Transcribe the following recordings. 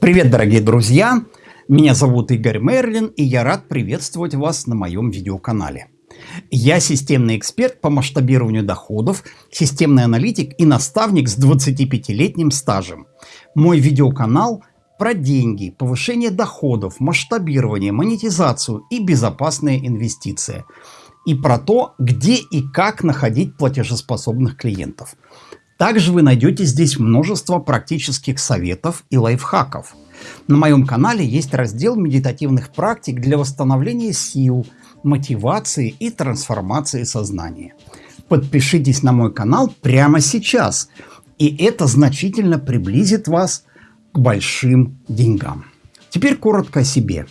Привет, дорогие друзья! Меня зовут Игорь Мерлин, и я рад приветствовать вас на моем видеоканале. Я системный эксперт по масштабированию доходов, системный аналитик и наставник с 25-летним стажем. Мой видеоканал про деньги, повышение доходов, масштабирование, монетизацию и безопасные инвестиции. И про то, где и как находить платежеспособных клиентов. Также вы найдете здесь множество практических советов и лайфхаков. На моем канале есть раздел медитативных практик для восстановления сил, мотивации и трансформации сознания. Подпишитесь на мой канал прямо сейчас, и это значительно приблизит вас к большим деньгам. Теперь коротко о себе.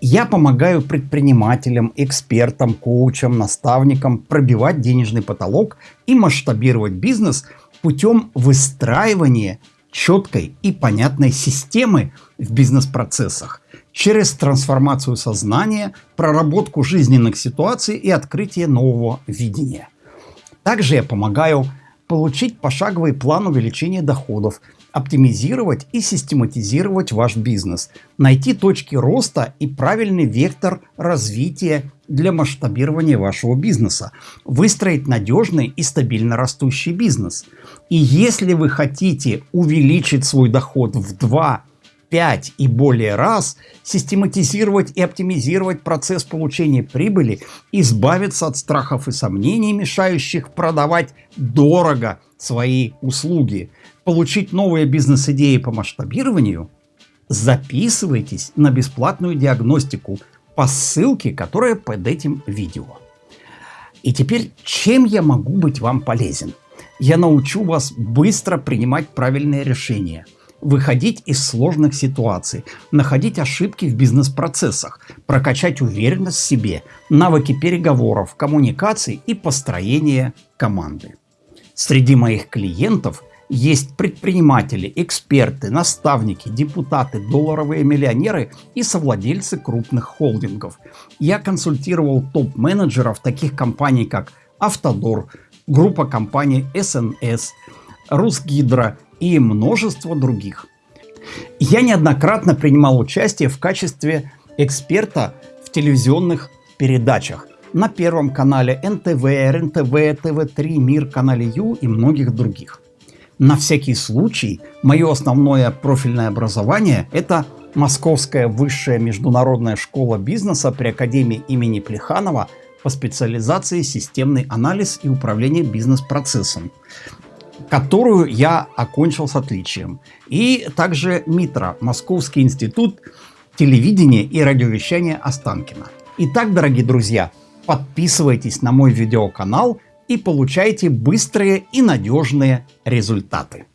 Я помогаю предпринимателям, экспертам, коучам, наставникам пробивать денежный потолок и масштабировать бизнес – путем выстраивания четкой и понятной системы в бизнес-процессах через трансформацию сознания, проработку жизненных ситуаций и открытие нового видения. Также я помогаю получить пошаговый план увеличения доходов, оптимизировать и систематизировать ваш бизнес, найти точки роста и правильный вектор развития для масштабирования вашего бизнеса, выстроить надежный и стабильно растущий бизнес. И если вы хотите увеличить свой доход в 2, 5 и более раз, систематизировать и оптимизировать процесс получения прибыли, избавиться от страхов и сомнений, мешающих продавать дорого свои услуги, получить новые бизнес-идеи по масштабированию, записывайтесь на бесплатную диагностику по ссылке, которая под этим видео. И теперь, чем я могу быть вам полезен? Я научу вас быстро принимать правильные решения, выходить из сложных ситуаций, находить ошибки в бизнес-процессах, прокачать уверенность в себе, навыки переговоров, коммуникаций и построения команды. Среди моих клиентов – есть предприниматели, эксперты, наставники, депутаты, долларовые миллионеры и совладельцы крупных холдингов. Я консультировал топ-менеджеров таких компаний, как Автодор, группа компаний СНС, Русгидро и множество других. Я неоднократно принимал участие в качестве эксперта в телевизионных передачах на Первом канале НТВ, РНТВ, ТВ3, Мир, канале Ю и многих других. На всякий случай, мое основное профильное образование – это Московская высшая международная школа бизнеса при Академии имени Плеханова по специализации «Системный анализ и управление бизнес-процессом», которую я окончил с отличием. И также МИТРА – Московский институт телевидения и радиовещания Останкина. Итак, дорогие друзья, подписывайтесь на мой видеоканал – и получаете быстрые и надежные результаты.